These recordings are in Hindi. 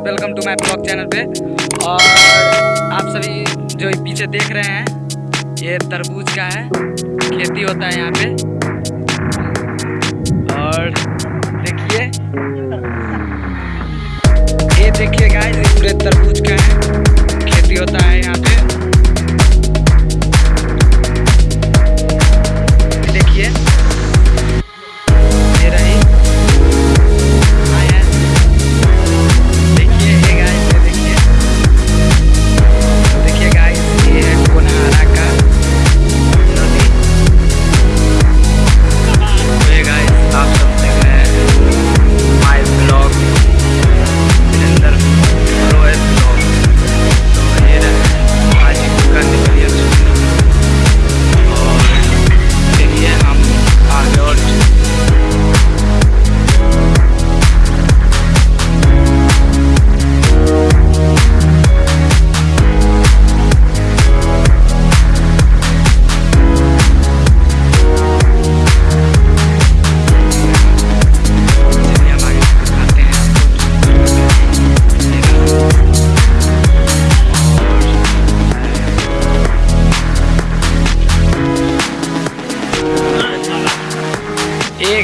Welcome to my blog channel पे। और आप सभी जो पीछे देख रहे हैं, ये तरबूज का है। खेती होता है यहाँ पे। और देखिए। ये देखिए गाइस पूरे तरबूज का है। खेती होता है यहाँ पे।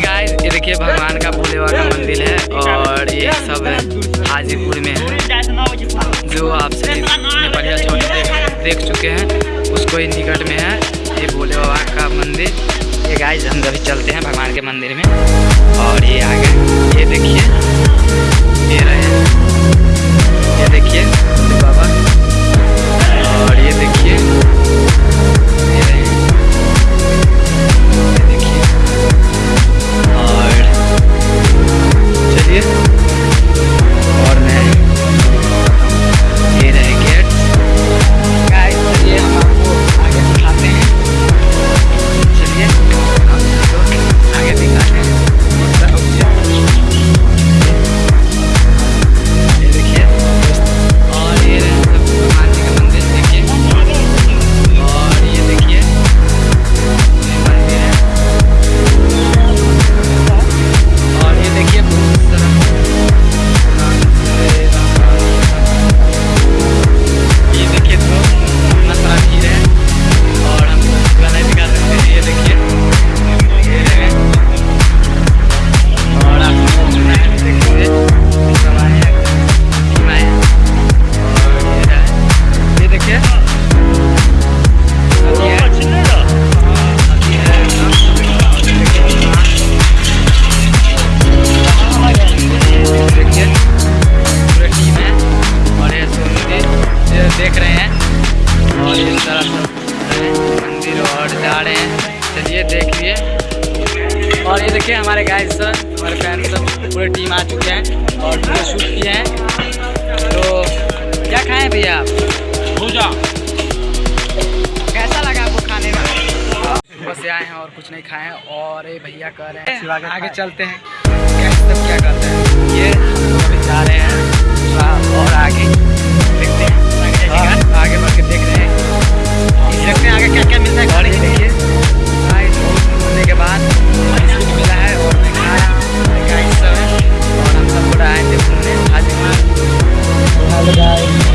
गाइस ये देखिए भगवान का भोले बाबा का मंदिर है और ये सब है हाजीपुर में। है जो आप सभी देख, चुके हैं उसको ही निकट में है ये भोले बाबा का मंदिर। ये गाइस हम अभी चलते हैं भगवान के मंदिर में और ये आगे ये देखिए ये रहे। देख लिए और ये देखिए हमारे गाय सर हमारे फ़ैन सब पूरे टीम आ चुके हैं और पूरे शूट किए हैं। तो क्या खाएँ भैया आप? भूजा। कैसा लगा आपको खाने में? बस आए हैं और कुछ नहीं खाए हैं और ये भैया कह रहे हैं आगे चलते हैं। क्या करते हैं? ये जा रहे हैं और guys.